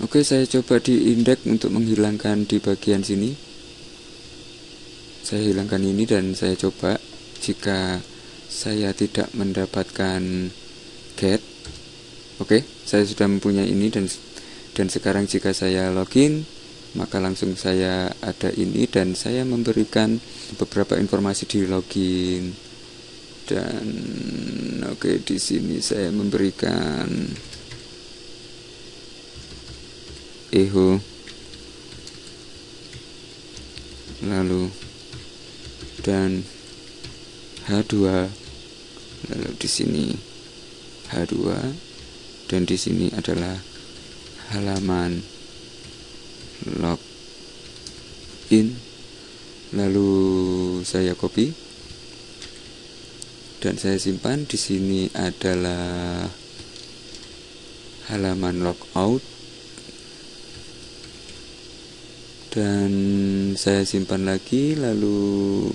Oke, saya coba di indeks untuk menghilangkan di bagian sini. Saya hilangkan ini dan saya coba jika saya tidak mendapatkan get. Oke, saya sudah mempunyai ini dan dan sekarang jika saya login, maka langsung saya ada ini dan saya memberikan beberapa informasi di login. Dan oke, di sini saya memberikan eho lalu dan H2 lalu di sini H2 dan di sini adalah halaman login. Lalu saya copy dan saya simpan di sini adalah halaman logout. Dan saya simpan lagi lalu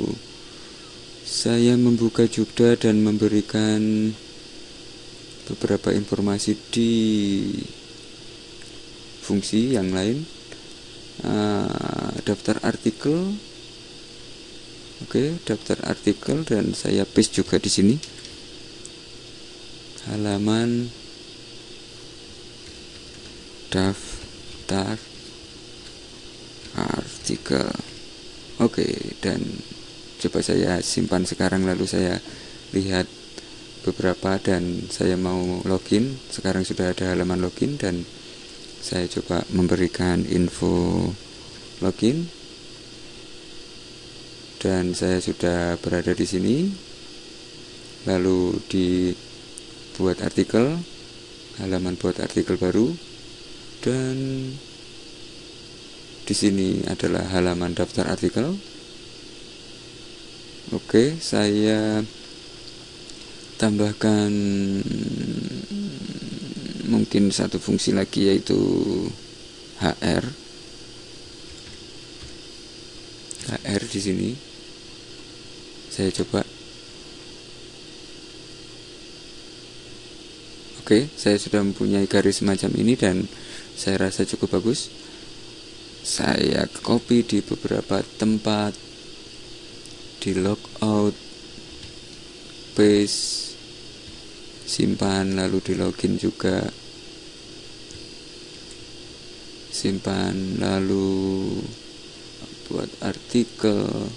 saya membuka Jupda dan memberikan beberapa informasi di fungsi yang lain. Uh, daftar artikel oke daftar artikel dan saya paste juga di sini. Halaman daftar artikel. Oke dan coba saya simpan sekarang lalu saya lihat beberapa dan saya mau login. Sekarang sudah ada halaman login dan saya coba memberikan info login dan saya sudah berada di sini lalu dibuat artikel halaman buat artikel baru dan di sini adalah halaman daftar artikel. Oke, saya tambahkan mungkin satu fungsi lagi yaitu HR. HR di sini. Saya coba. Oke, saya sudah mempunyai garis semacam ini dan saya rasa cukup bagus. Saya copy di beberapa tempat. Di logout paste simpan lalu di login juga. Simpan lalu buat artikel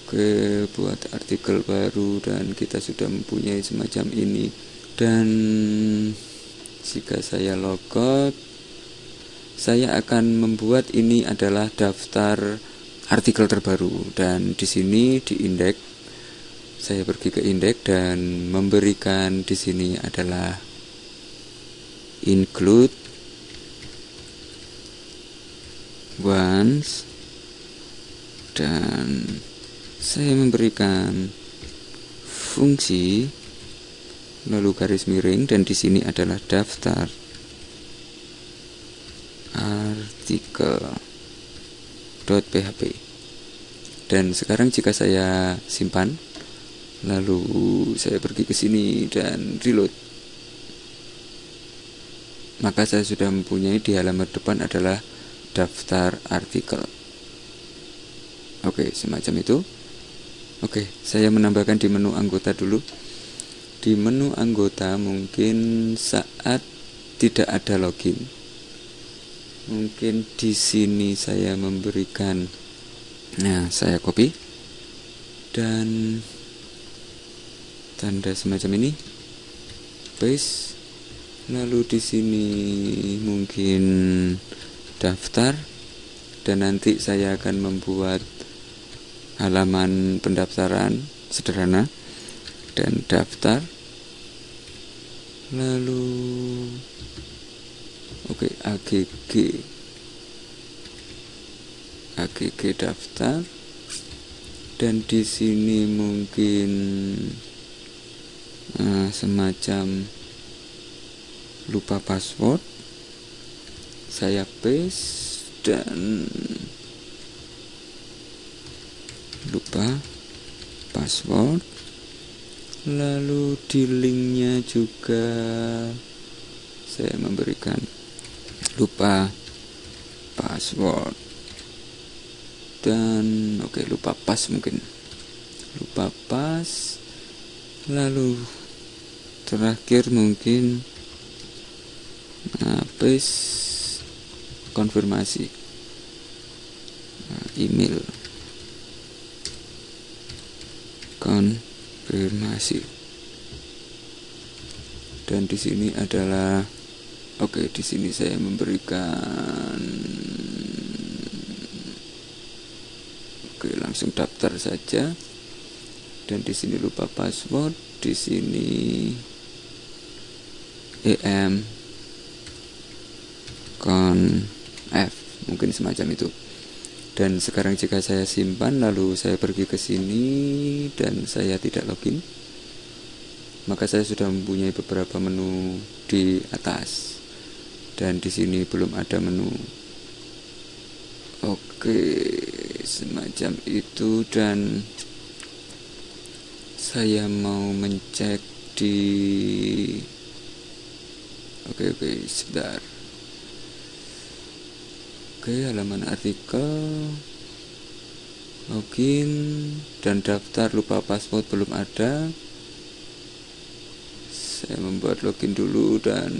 oke buat artikel baru dan kita sudah mempunyai semacam ini. Dan jika saya logout saya akan membuat ini adalah daftar artikel terbaru. Dan di sini di indeks saya pergi ke indeks dan memberikan di sini adalah include once dan saya memberikan fungsi lalu garis miring dan di sini adalah daftar artikel.php dan sekarang jika saya simpan lalu saya pergi ke sini dan reload. Maka saya sudah mempunyai di halaman depan adalah daftar artikel. Oke semacam itu oke saya menambahkan di menu anggota dulu. Di menu anggota mungkin saat tidak ada login. Mungkin di sini saya memberikan nah saya copy. Dan tanda semacam ini. Paste. Lalu di sini mungkin daftar. Dan nanti saya akan membuat halaman pendaftaran sederhana dan daftar. Lalu Oke, AGG AGG daftar. Dan di sini mungkin uh, semacam lupa password. Saya paste dan lupa password lalu di linknya juga saya memberikan lupa password. Dan oke okay, lupa pas mungkin. Lupa pas lalu terakhir mungkin habis konfirmasi nah, email konfirmasi dan di sini adalah oke di sini saya memberikan oke langsung daftar saja. Dan di sini lupa password di sini em con f mungkin semacam itu dan sekarang jika saya simpan lalu saya pergi ke sini dan saya tidak login maka saya sudah mempunyai beberapa menu di atas. Dan di sini belum ada menu. Oke semacam itu. Dan saya mau mencek di oke oke sebentar oke halaman artikel. Login dan daftar lupa password belum ada. Saya membuat login dulu dan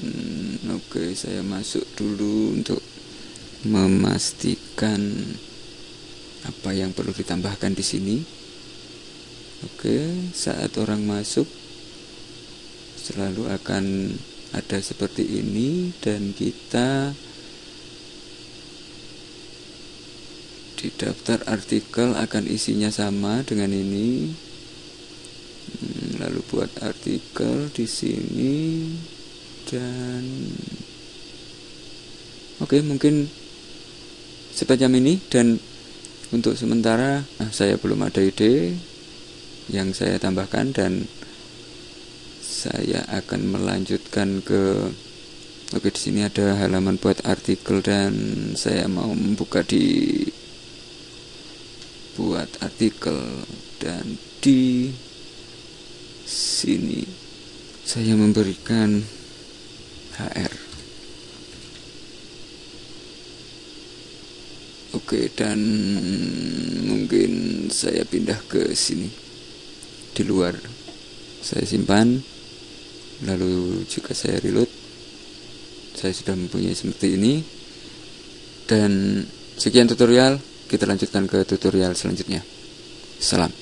oke saya masuk dulu untuk memastikan apa yang perlu ditambahkan di sini. Oke, saat orang masuk selalu akan ada seperti ini dan kita di daftar artikel akan isinya sama dengan ini. Hmm, lalu buat artikel di sini dan oke mungkin sepanjang ini dan untuk sementara nah, saya belum ada ide yang saya tambahkan dan saya akan melanjutkan ke Oke di sini ada halaman buat artikel dan saya mau membuka di buat artikel. Dan di sini saya memberikan HR. Oke dan mungkin saya pindah ke sini. Di luar saya simpan lalu jika saya reload. Saya sudah mempunyai seperti ini. Dan sekian tutorial kita lanjutkan ke tutorial selanjutnya. Salam